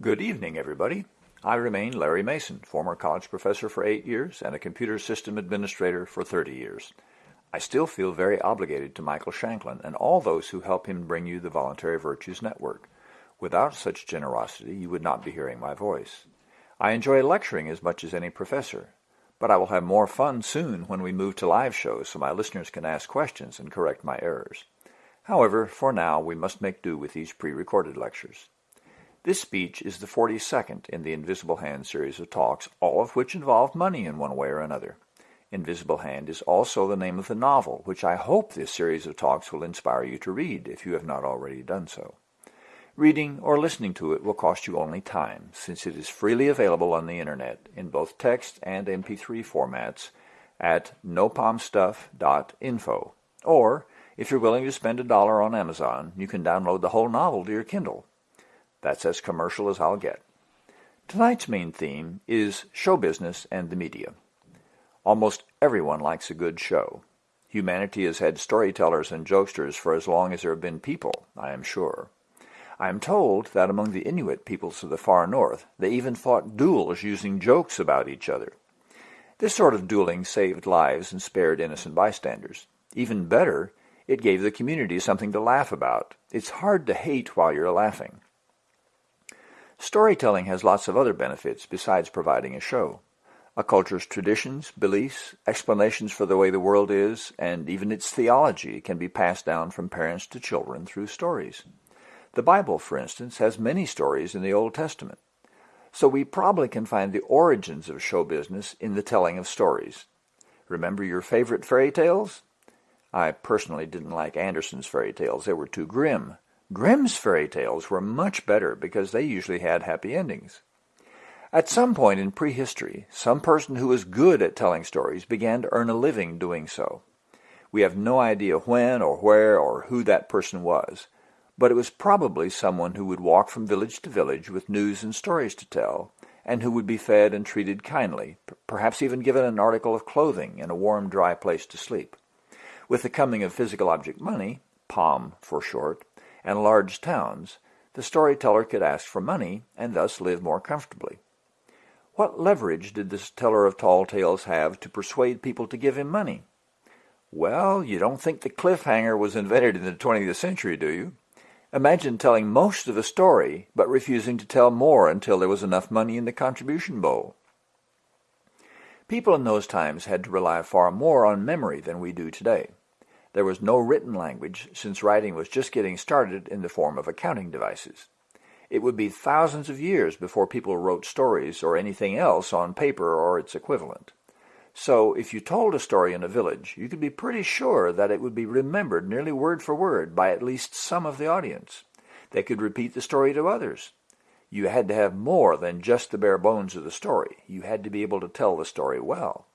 Good evening, everybody. I remain Larry Mason, former college professor for eight years and a computer system administrator for 30 years. I still feel very obligated to Michael Shanklin and all those who help him bring you the Voluntary Virtues Network. Without such generosity, you would not be hearing my voice. I enjoy lecturing as much as any professor, but I will have more fun soon when we move to live shows so my listeners can ask questions and correct my errors. However, for now, we must make do with these pre-recorded lectures. This speech is the 42nd in the Invisible Hand series of talks, all of which involve money in one way or another. Invisible Hand is also the name of the novel, which I hope this series of talks will inspire you to read if you have not already done so. Reading or listening to it will cost you only time, since it is freely available on the internet in both text and MP3 formats at nopomstuff.info. Or, if you're willing to spend a dollar on Amazon, you can download the whole novel to your Kindle. That's as commercial as I'll get. Tonight's main theme is show business and the media. Almost everyone likes a good show. Humanity has had storytellers and jokesters for as long as there have been people, I am sure. I am told that among the Inuit peoples of the far north, they even fought duels using jokes about each other. This sort of dueling saved lives and spared innocent bystanders. Even better, it gave the community something to laugh about. It's hard to hate while you're laughing. Storytelling has lots of other benefits besides providing a show. A culture's traditions, beliefs, explanations for the way the world is, and even its theology can be passed down from parents to children through stories. The Bible, for instance, has many stories in the Old Testament. So we probably can find the origins of show business in the telling of stories. Remember your favorite fairy tales? I personally didn't like Andersen's fairy tales. They were too grim. Grimm's fairy tales were much better because they usually had happy endings. At some point in prehistory, some person who was good at telling stories began to earn a living doing so. We have no idea when or where or who that person was, but it was probably someone who would walk from village to village with news and stories to tell, and who would be fed and treated kindly, perhaps even given an article of clothing and a warm, dry place to sleep. With the coming of physical object money, POM for short, and large towns, the storyteller could ask for money and thus live more comfortably. What leverage did this teller of tall tales have to persuade people to give him money? Well, you don't think the cliffhanger was invented in the 20th century, do you? Imagine telling most of a story, but refusing to tell more until there was enough money in the contribution bowl. People in those times had to rely far more on memory than we do today. There was no written language, since writing was just getting started in the form of accounting devices. It would be thousands of years before people wrote stories or anything else on paper or its equivalent. So if you told a story in a village, you could be pretty sure that it would be remembered nearly word for word by at least some of the audience. They could repeat the story to others. You had to have more than just the bare bones of the story. You had to be able to tell the story well.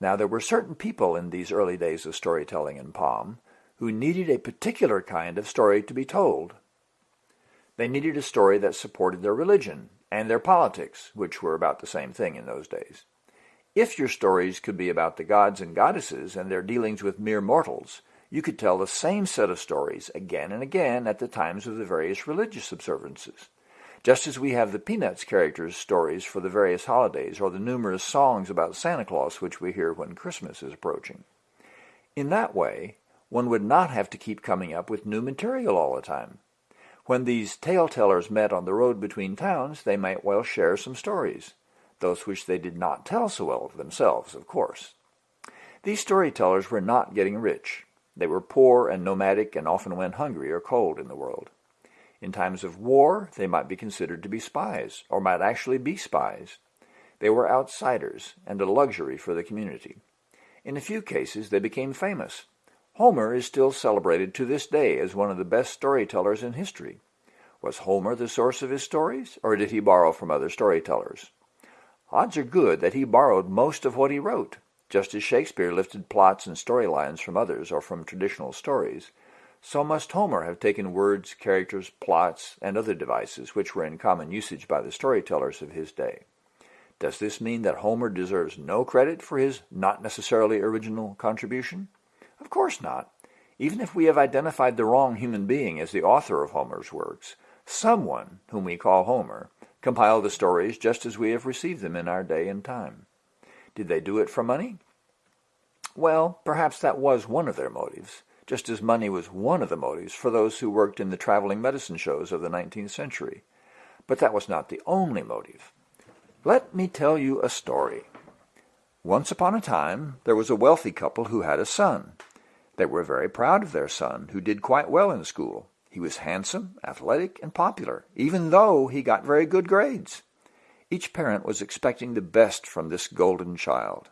Now there were certain people in these early days of storytelling in POM who needed a particular kind of story to be told. They needed a story that supported their religion and their politics, which were about the same thing in those days. If your stories could be about the gods and goddesses and their dealings with mere mortals, you could tell the same set of stories again and again at the times of the various religious observances. Just as we have the Peanuts characters' stories for the various holidays or the numerous songs about Santa Claus which we hear when Christmas is approaching. In that way, one would not have to keep coming up with new material all the time. When these tale-tellers met on the road between towns, they might well share some stories those which they did not tell so well themselves, of course. These storytellers were not getting rich. They were poor and nomadic and often went hungry or cold in the world. In times of war, they might be considered to be spies, or might actually be spies. They were outsiders and a luxury for the community. In a few cases, they became famous. Homer is still celebrated to this day as one of the best storytellers in history. Was Homer the source of his stories, or did he borrow from other storytellers? Odds are good that he borrowed most of what he wrote, just as Shakespeare lifted plots and storylines from others or from traditional stories. So must Homer have taken words, characters, plots, and other devices which were in common usage by the storytellers of his day. Does this mean that Homer deserves no credit for his not necessarily original contribution? Of course not. Even if we have identified the wrong human being as the author of Homer's works, someone, whom we call Homer, compiled the stories just as we have received them in our day and time. Did they do it for money? Well, perhaps that was one of their motives, just as money was one of the motives for those who worked in the traveling medicine shows of the 19th century. But that was not the only motive. Let me tell you a story. Once upon a time, there was a wealthy couple who had a son. They were very proud of their son, who did quite well in school. He was handsome, athletic, and popular, even though he got very good grades. Each parent was expecting the best from this golden child.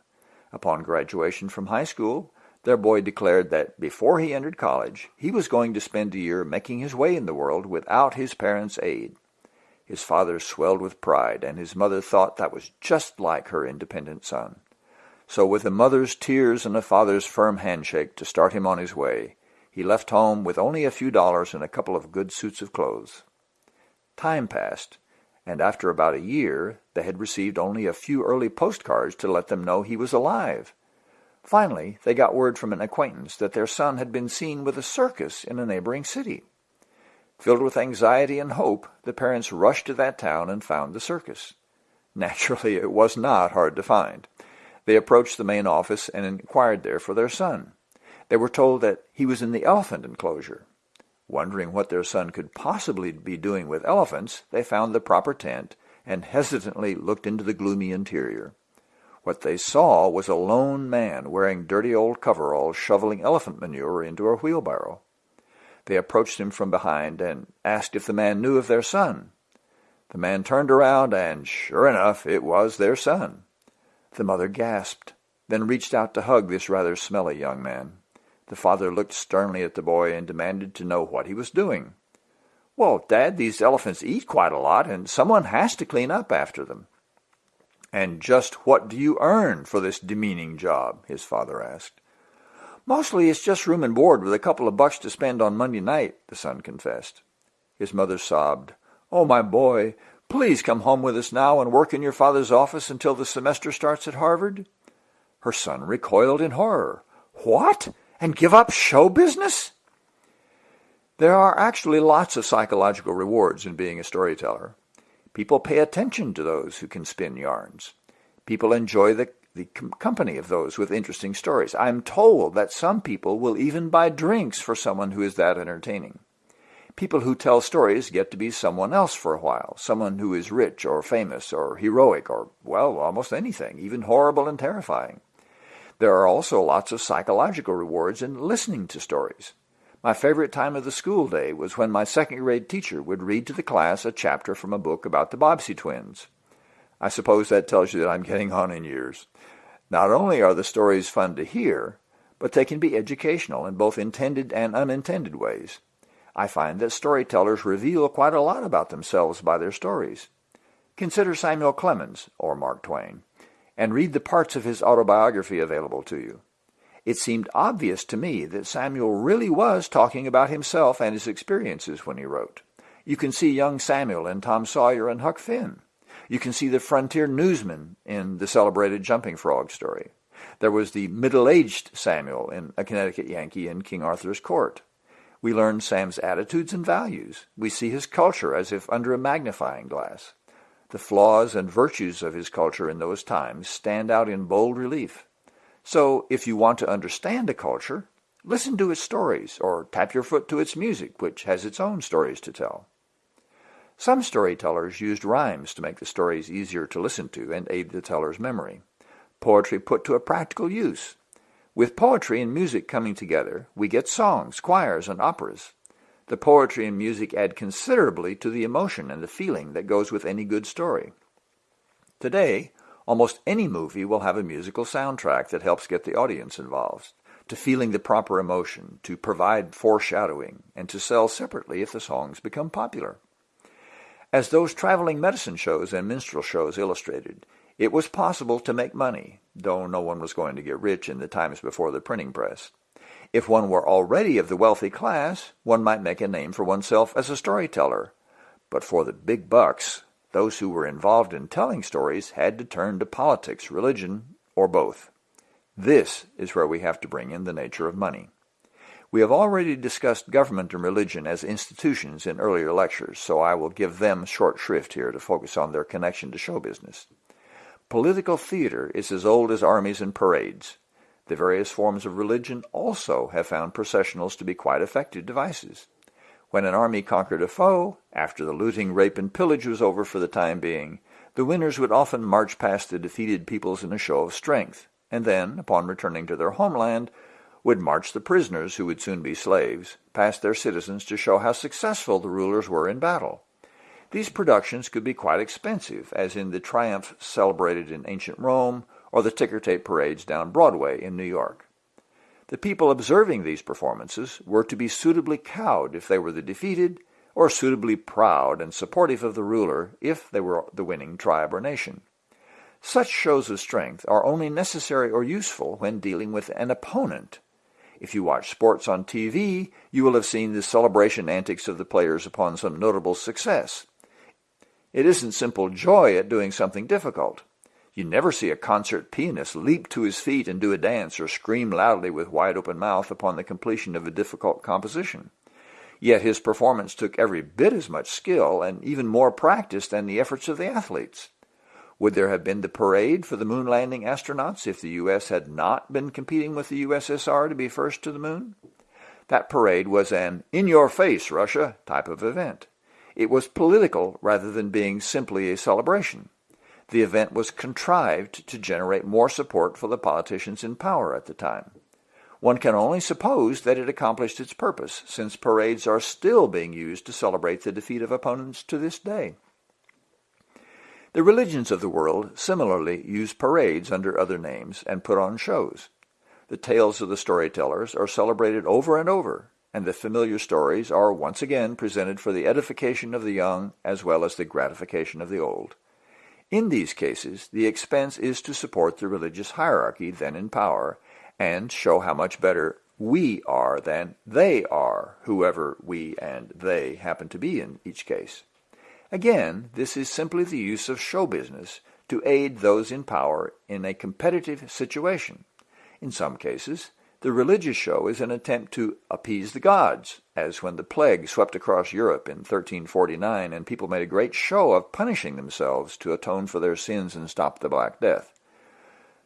Upon graduation from high school, their boy declared that before he entered college, he was going to spend a year making his way in the world without his parents' aid. His father swelled with pride, and his mother thought that was just like her independent son. So with a mother's tears and a father's firm handshake to start him on his way, he left home with only a few dollars and a couple of good suits of clothes. Time passed, and after about a year they had received only a few early postcards to let them know he was alive. Finally, they got word from an acquaintance that their son had been seen with a circus in a neighboring city. Filled with anxiety and hope, the parents rushed to that town and found the circus. Naturally, it was not hard to find. They approached the main office and inquired there for their son. They were told that he was in the elephant enclosure. Wondering what their son could possibly be doing with elephants, they found the proper tent and hesitantly looked into the gloomy interior. What they saw was a lone man wearing dirty old coveralls shoveling elephant manure into a wheelbarrow. They approached him from behind and asked if the man knew of their son. The man turned around, and sure enough, it was their son. The mother gasped, then reached out to hug this rather smelly young man. The father looked sternly at the boy and demanded to know what he was doing. Well, Dad, these elephants eat quite a lot, and someone has to clean up after them. And just what do you earn for this demeaning job? his father asked. Mostly it's just room and board with a couple of bucks to spend on Monday night, the son confessed. His mother sobbed. Oh, my boy, Please come home with us now and work in your father's office until the semester starts at Harvard. Her son recoiled in horror. What? And give up show business? There are actually lots of psychological rewards in being a storyteller. People pay attention to those who can spin yarns. People enjoy the, the company of those with interesting stories. I'm told that some people will even buy drinks for someone who is that entertaining. People who tell stories get to be someone else for a while, someone who is rich or famous or heroic or, well, almost anything, even horrible and terrifying. There are also lots of psychological rewards in listening to stories. My favorite time of the school day was when my second grade teacher would read to the class a chapter from a book about the Bobbsey twins. I suppose that tells you that I'm getting on in years. Not only are the stories fun to hear, but they can be educational in both intended and unintended ways. I find that storytellers reveal quite a lot about themselves by their stories. Consider Samuel Clemens, or Mark Twain, and read the parts of his autobiography available to you. It seemed obvious to me that Samuel really was talking about himself and his experiences when he wrote. You can see young Samuel in Tom Sawyer and Huck Finn. You can see the frontier newsman in the celebrated Jumping Frog story. There was the middle-aged Samuel in A Connecticut Yankee in King Arthur's Court. We learn Sam's attitudes and values. We see his culture as if under a magnifying glass. The flaws and virtues of his culture in those times stand out in bold relief. So if you want to understand a culture, listen to its stories or tap your foot to its music, which has its own stories to tell. Some storytellers used rhymes to make the stories easier to listen to and aid the teller's memory. Poetry put to a practical use. With poetry and music coming together, we get songs, choirs, and operas. The poetry and music add considerably to the emotion and the feeling that goes with any good story. Today, almost any movie will have a musical soundtrack that helps get the audience involved, to feeling the proper emotion, to provide foreshadowing, and to sell separately if the songs become popular. As those traveling medicine shows and minstrel shows illustrated, it was possible to make money, though no one was going to get rich in the times before the printing press. If one were already of the wealthy class, one might make a name for oneself as a storyteller. But for the big bucks, those who were involved in telling stories had to turn to politics, religion, or both. This is where we have to bring in the nature of money. We have already discussed government and religion as institutions in earlier lectures, so I will give them short shrift here to focus on their connection to show business. Political theater is as old as armies and parades. The various forms of religion also have found processionals to be quite effective devices. When an army conquered a foe, after the looting, rape, and pillage was over for the time being, the winners would often march past the defeated peoples in a show of strength, and then, upon returning to their homeland, would march the prisoners, who would soon be slaves, past their citizens to show how successful the rulers were in battle. These productions could be quite expensive, as in the triumph celebrated in ancient Rome or the ticker tape parades down Broadway in New York. The people observing these performances were to be suitably cowed if they were the defeated, or suitably proud and supportive of the ruler if they were the winning tribe or nation. Such shows of strength are only necessary or useful when dealing with an opponent if you watch sports on TV, you will have seen the celebration antics of the players upon some notable success. It isn't simple joy at doing something difficult. You never see a concert pianist leap to his feet and do a dance or scream loudly with wide open mouth upon the completion of a difficult composition. Yet his performance took every bit as much skill and even more practice than the efforts of the athletes. Would there have been the parade for the moon landing astronauts if the U.S. had not been competing with the USSR to be first to the moon? That parade was an in-your-face, Russia type of event. It was political rather than being simply a celebration. The event was contrived to generate more support for the politicians in power at the time. One can only suppose that it accomplished its purpose, since parades are still being used to celebrate the defeat of opponents to this day. The religions of the world similarly use parades under other names and put on shows. The tales of the storytellers are celebrated over and over, and the familiar stories are once again presented for the edification of the young as well as the gratification of the old. In these cases, the expense is to support the religious hierarchy then in power and show how much better we are than they are, whoever we and they happen to be in each case. Again, this is simply the use of show business to aid those in power in a competitive situation. In some cases, the religious show is an attempt to appease the gods, as when the plague swept across Europe in 1349 and people made a great show of punishing themselves to atone for their sins and stop the Black Death.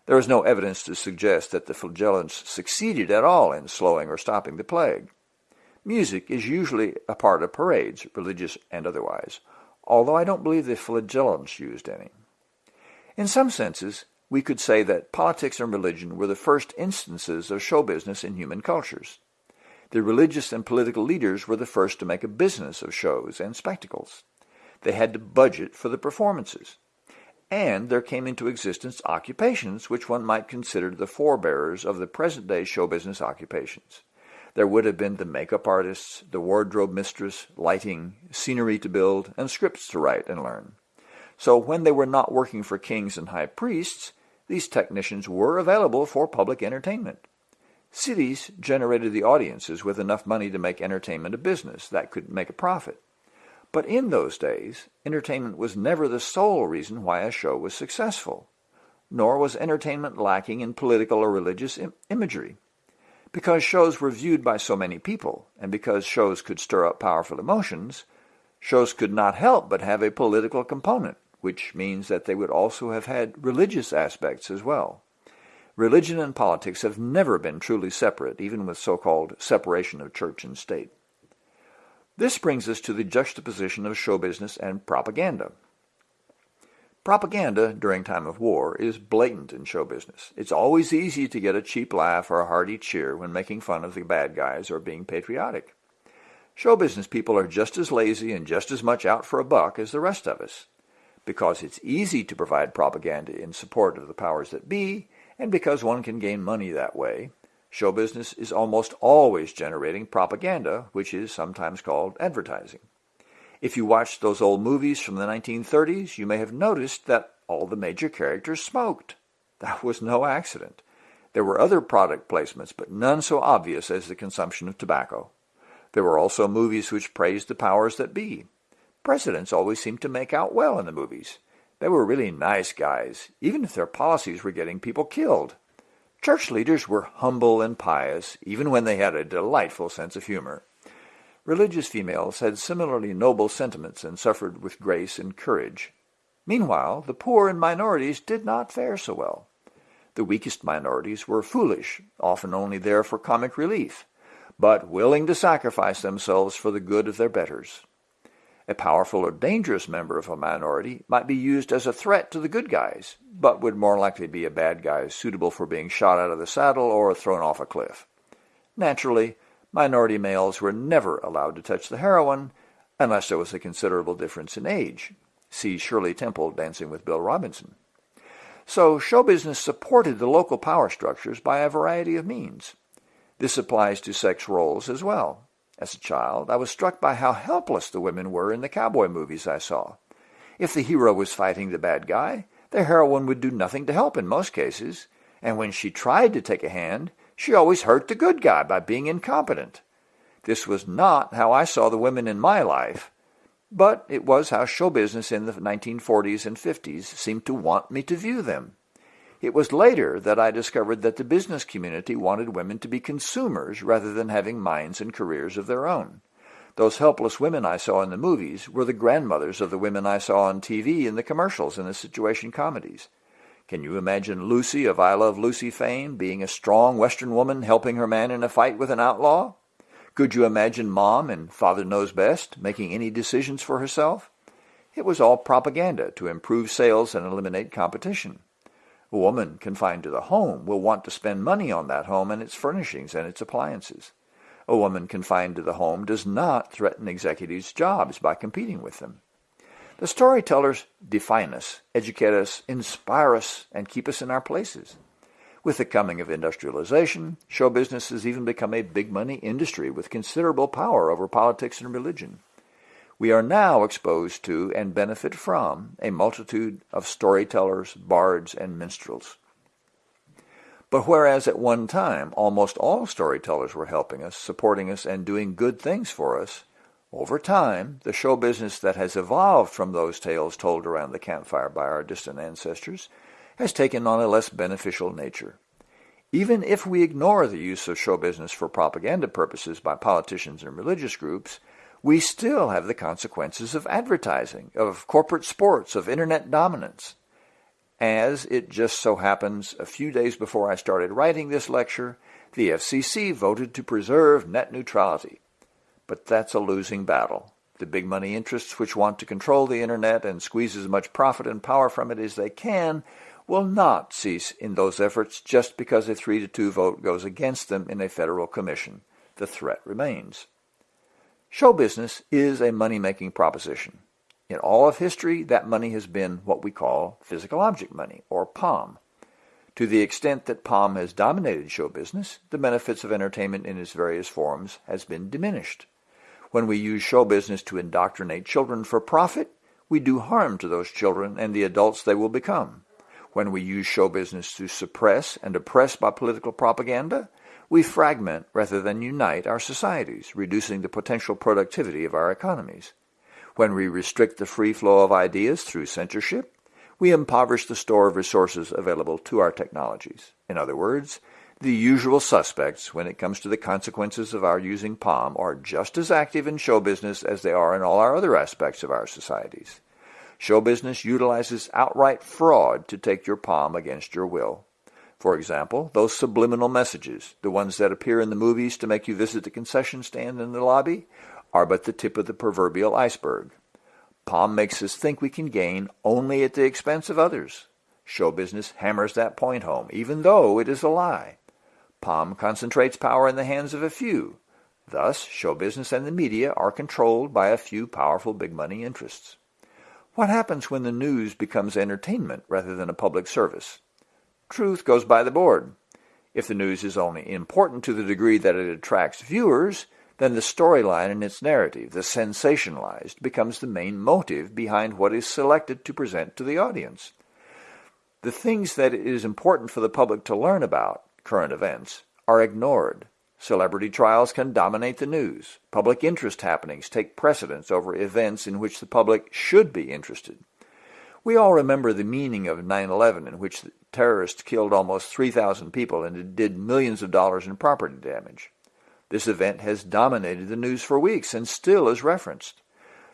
There is no evidence to suggest that the flagellants succeeded at all in slowing or stopping the plague. Music is usually a part of parades, religious and otherwise, although I don't believe the flagellants used any. In some senses, we could say that politics and religion were the first instances of show business in human cultures. The religious and political leaders were the first to make a business of shows and spectacles. They had to budget for the performances. And there came into existence occupations which one might consider the forebearers of the present-day show business occupations. There would have been the makeup artists, the wardrobe mistress, lighting, scenery to build, and scripts to write and learn. So when they were not working for kings and high priests, these technicians were available for public entertainment. Cities generated the audiences with enough money to make entertainment a business that could make a profit. But in those days, entertainment was never the sole reason why a show was successful, nor was entertainment lacking in political or religious Im imagery. Because shows were viewed by so many people, and because shows could stir up powerful emotions, shows could not help but have a political component, which means that they would also have had religious aspects as well. Religion and politics have never been truly separate, even with so-called separation of church and state. This brings us to the juxtaposition of show business and propaganda. Propaganda during time of war is blatant in show business. It's always easy to get a cheap laugh or a hearty cheer when making fun of the bad guys or being patriotic. Show business people are just as lazy and just as much out for a buck as the rest of us. Because it's easy to provide propaganda in support of the powers that be, and because one can gain money that way, show business is almost always generating propaganda, which is sometimes called advertising. If you watched those old movies from the 1930s, you may have noticed that all the major characters smoked. That was no accident. There were other product placements, but none so obvious as the consumption of tobacco. There were also movies which praised the powers that be. Presidents always seemed to make out well in the movies. They were really nice guys, even if their policies were getting people killed. Church leaders were humble and pious, even when they had a delightful sense of humor. Religious females had similarly noble sentiments and suffered with grace and courage. Meanwhile, the poor and minorities did not fare so well. The weakest minorities were foolish, often only there for comic relief, but willing to sacrifice themselves for the good of their betters. A powerful or dangerous member of a minority might be used as a threat to the good guys, but would more likely be a bad guy suitable for being shot out of the saddle or thrown off a cliff. Naturally, minority males were never allowed to touch the heroine unless there was a considerable difference in age. See Shirley Temple dancing with Bill Robinson. So show business supported the local power structures by a variety of means. This applies to sex roles as well. As a child, I was struck by how helpless the women were in the cowboy movies I saw. If the hero was fighting the bad guy, the heroine would do nothing to help in most cases, and when she tried to take a hand, she always hurt the good guy by being incompetent. This was not how I saw the women in my life, but it was how show business in the 1940s and 50s seemed to want me to view them. It was later that I discovered that the business community wanted women to be consumers rather than having minds and careers of their own. Those helpless women I saw in the movies were the grandmothers of the women I saw on TV in the commercials and the situation comedies. Can you imagine Lucy of I Love Lucy fame being a strong Western woman helping her man in a fight with an outlaw? Could you imagine Mom and Father Knows Best making any decisions for herself? It was all propaganda to improve sales and eliminate competition. A woman confined to the home will want to spend money on that home and its furnishings and its appliances. A woman confined to the home does not threaten executives' jobs by competing with them. The storytellers define us, educate us, inspire us, and keep us in our places. With the coming of industrialization, show business has even become a big money industry with considerable power over politics and religion we are now exposed to and benefit from a multitude of storytellers, bards, and minstrels. But whereas at one time almost all storytellers were helping us, supporting us, and doing good things for us, over time, the show business that has evolved from those tales told around the campfire by our distant ancestors has taken on a less beneficial nature. Even if we ignore the use of show business for propaganda purposes by politicians and religious groups, we still have the consequences of advertising, of corporate sports, of internet dominance. As it just so happens, a few days before I started writing this lecture, the FCC voted to preserve net neutrality. But that's a losing battle. The big money interests which want to control the internet and squeeze as much profit and power from it as they can will not cease in those efforts just because a 3 to 2 vote goes against them in a federal commission. The threat remains. Show business is a money-making proposition. In all of history, that money has been what we call physical object money, or POM. To the extent that POM has dominated show business, the benefits of entertainment in its various forms has been diminished. When we use show business to indoctrinate children for profit, we do harm to those children and the adults they will become. When we use show business to suppress and oppress by political propaganda, we fragment rather than unite our societies, reducing the potential productivity of our economies. When we restrict the free flow of ideas through censorship, we impoverish the store of resources available to our technologies. In other words, the usual suspects when it comes to the consequences of our using POM are just as active in show business as they are in all our other aspects of our societies. Show business utilizes outright fraud to take your POM against your will. For example, those subliminal messages, the ones that appear in the movies to make you visit the concession stand in the lobby, are but the tip of the proverbial iceberg. POM makes us think we can gain only at the expense of others. Show business hammers that point home, even though it is a lie. POM concentrates power in the hands of a few. Thus, show business and the media are controlled by a few powerful big money interests. What happens when the news becomes entertainment rather than a public service? Truth goes by the board. If the news is only important to the degree that it attracts viewers, then the storyline and its narrative, the sensationalized, becomes the main motive behind what is selected to present to the audience. The things that it is important for the public to learn about, current events, are ignored. Celebrity trials can dominate the news. Public interest happenings take precedence over events in which the public should be interested. We all remember the meaning of 9-11 in which terrorists killed almost 3,000 people and did millions of dollars in property damage. This event has dominated the news for weeks and still is referenced.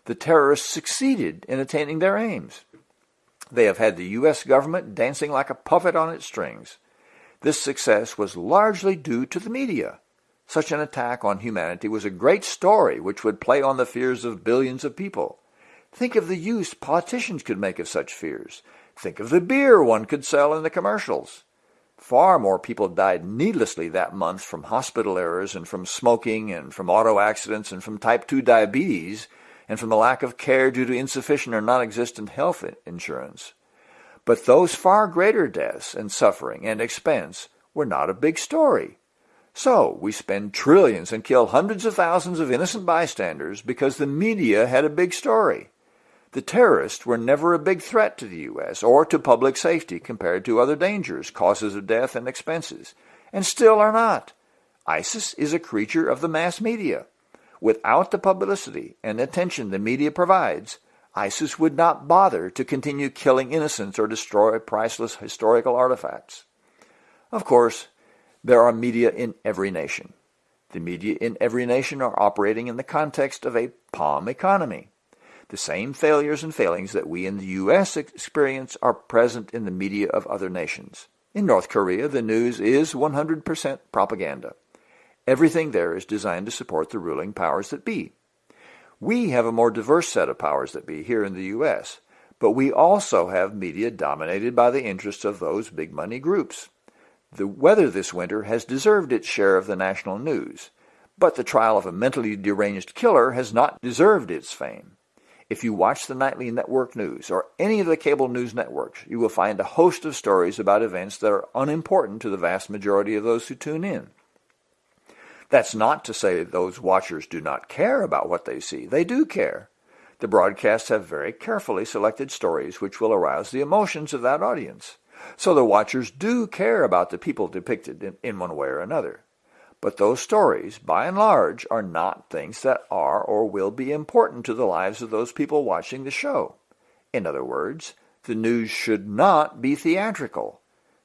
The terrorists succeeded in attaining their aims. They have had the U.S. government dancing like a puppet on its strings. This success was largely due to the media. Such an attack on humanity was a great story which would play on the fears of billions of people. Think of the use politicians could make of such fears. Think of the beer one could sell in the commercials. Far more people died needlessly that month from hospital errors and from smoking and from auto accidents and from type 2 diabetes and from the lack of care due to insufficient or non-existent health insurance. But those far greater deaths and suffering and expense were not a big story. So we spend trillions and kill hundreds of thousands of innocent bystanders because the media had a big story. The terrorists were never a big threat to the U.S. or to public safety compared to other dangers, causes of death, and expenses, and still are not. ISIS is a creature of the mass media. Without the publicity and attention the media provides, ISIS would not bother to continue killing innocents or destroy priceless historical artifacts. Of course, there are media in every nation. The media in every nation are operating in the context of a POM economy. The same failures and failings that we in the U.S. experience are present in the media of other nations. In North Korea, the news is 100% propaganda. Everything there is designed to support the ruling powers that be. We have a more diverse set of powers that be here in the U.S., but we also have media dominated by the interests of those big money groups. The weather this winter has deserved its share of the national news, but the trial of a mentally deranged killer has not deserved its fame. If you watch the nightly network news or any of the cable news networks, you will find a host of stories about events that are unimportant to the vast majority of those who tune in. That's not to say those watchers do not care about what they see. They do care. The broadcasts have very carefully selected stories which will arouse the emotions of that audience. So the watchers do care about the people depicted in, in one way or another. But those stories, by and large, are not things that are or will be important to the lives of those people watching the show. In other words, the news should not be theatrical.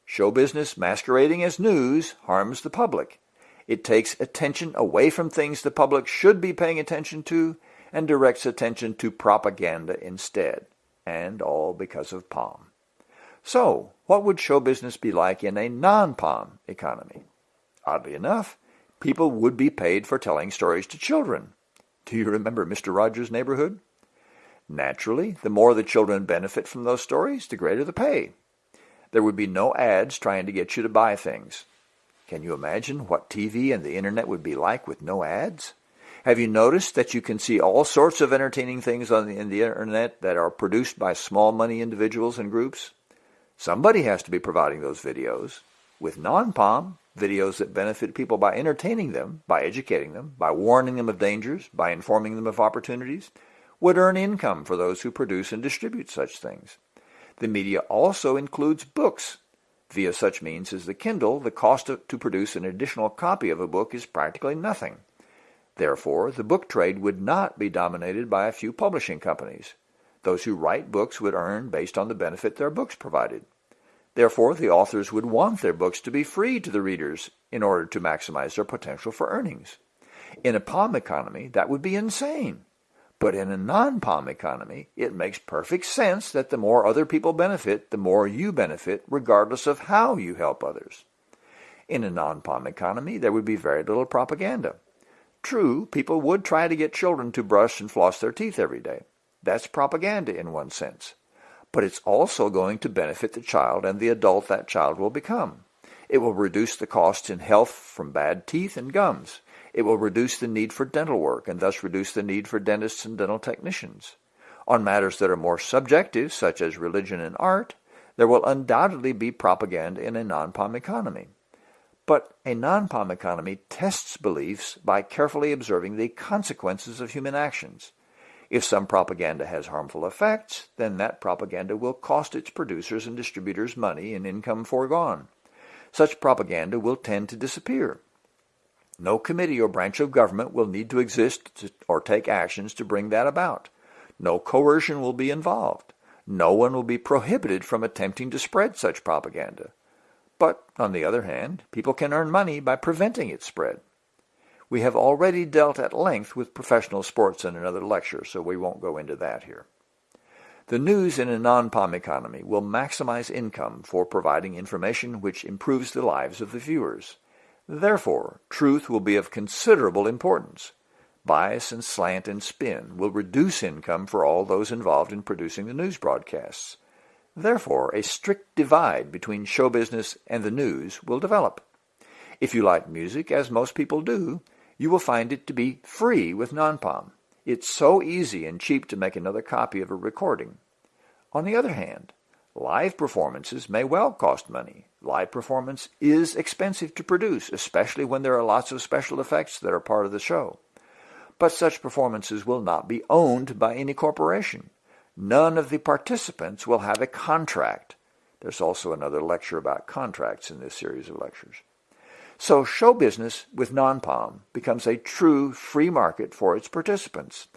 Show business masquerading as news harms the public. It takes attention away from things the public should be paying attention to and directs attention to propaganda instead. And all because of POM. So, what would show business be like in a non-POM economy? Oddly enough, people would be paid for telling stories to children. Do you remember Mr. Rogers' Neighborhood? Naturally, the more the children benefit from those stories, the greater the pay. There would be no ads trying to get you to buy things. Can you imagine what TV and the internet would be like with no ads? Have you noticed that you can see all sorts of entertaining things on the, in the internet that are produced by small money individuals and groups? Somebody has to be providing those videos. With non-POM, videos that benefit people by entertaining them, by educating them, by warning them of dangers, by informing them of opportunities, would earn income for those who produce and distribute such things. The media also includes books Via such means as the Kindle, the cost to produce an additional copy of a book is practically nothing. Therefore, the book trade would not be dominated by a few publishing companies. Those who write books would earn based on the benefit their books provided. Therefore, the authors would want their books to be free to the readers in order to maximize their potential for earnings. In a POM economy, that would be insane. But in a non-POM economy, it makes perfect sense that the more other people benefit, the more you benefit, regardless of how you help others. In a non-POM economy, there would be very little propaganda. True, people would try to get children to brush and floss their teeth every day. That's propaganda in one sense. But it's also going to benefit the child and the adult that child will become. It will reduce the costs in health from bad teeth and gums. It will reduce the need for dental work and thus reduce the need for dentists and dental technicians. On matters that are more subjective, such as religion and art, there will undoubtedly be propaganda in a non-POM economy. But a non-POM economy tests beliefs by carefully observing the consequences of human actions. If some propaganda has harmful effects, then that propaganda will cost its producers and distributors money and income foregone. Such propaganda will tend to disappear. No committee or branch of government will need to exist to, or take actions to bring that about. No coercion will be involved. No one will be prohibited from attempting to spread such propaganda. But, on the other hand, people can earn money by preventing its spread. We have already dealt at length with professional sports in another lecture, so we won't go into that here. The news in a non-POM economy will maximize income for providing information which improves the lives of the viewers. Therefore, truth will be of considerable importance. Bias and slant and spin will reduce income for all those involved in producing the news broadcasts. Therefore, a strict divide between show business and the news will develop. If you like music, as most people do, you will find it to be free with non-POM. It's so easy and cheap to make another copy of a recording. On the other hand, live performances may well cost money. Live performance is expensive to produce, especially when there are lots of special effects that are part of the show. But such performances will not be owned by any corporation. None of the participants will have a contract. There's also another lecture about contracts in this series of lectures. So show business with non-POM becomes a true free market for its participants.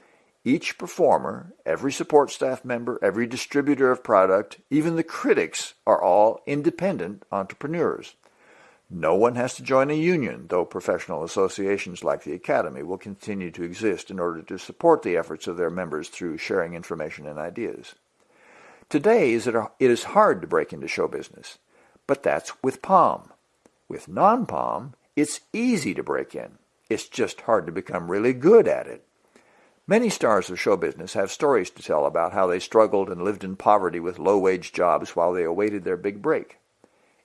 Each performer, every support staff member, every distributor of product, even the critics are all independent entrepreneurs. No one has to join a union, though professional associations like the Academy will continue to exist in order to support the efforts of their members through sharing information and ideas. Today, it is hard to break into show business, but that's with POM. With non-POM, it's easy to break in. It's just hard to become really good at it. Many stars of show business have stories to tell about how they struggled and lived in poverty with low-wage jobs while they awaited their big break.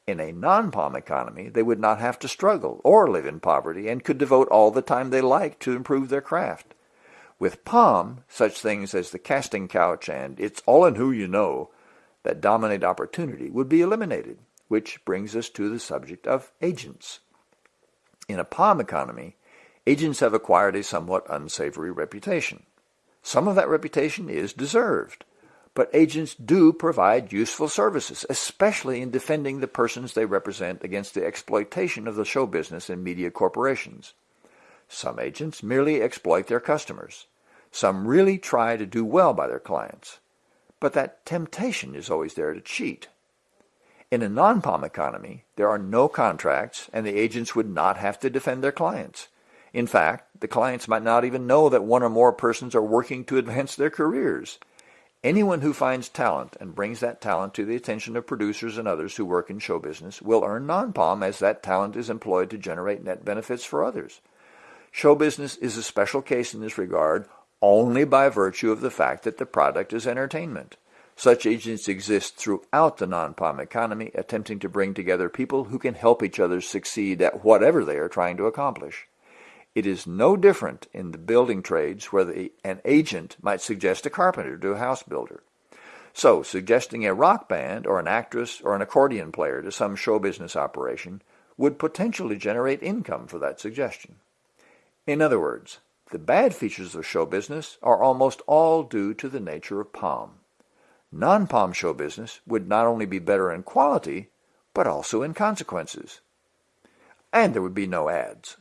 In a non-POM economy, they would not have to struggle or live in poverty and could devote all the time they liked to improve their craft. With POM, such things as the casting couch and it's all in who you know that dominate opportunity would be eliminated which brings us to the subject of agents. In a POM economy, agents have acquired a somewhat unsavory reputation. Some of that reputation is deserved, but agents do provide useful services, especially in defending the persons they represent against the exploitation of the show business and media corporations. Some agents merely exploit their customers. Some really try to do well by their clients. But that temptation is always there to cheat. In a non-POM economy, there are no contracts and the agents would not have to defend their clients. In fact, the clients might not even know that one or more persons are working to advance their careers. Anyone who finds talent and brings that talent to the attention of producers and others who work in show business will earn non-POM as that talent is employed to generate net benefits for others. Show business is a special case in this regard only by virtue of the fact that the product is entertainment. Such agents exist throughout the non-POM economy, attempting to bring together people who can help each other succeed at whatever they are trying to accomplish. It is no different in the building trades where the, an agent might suggest a carpenter to a house builder. So, suggesting a rock band or an actress or an accordion player to some show business operation would potentially generate income for that suggestion. In other words, the bad features of show business are almost all due to the nature of POM non-POM show business would not only be better in quality, but also in consequences. And there would be no ads.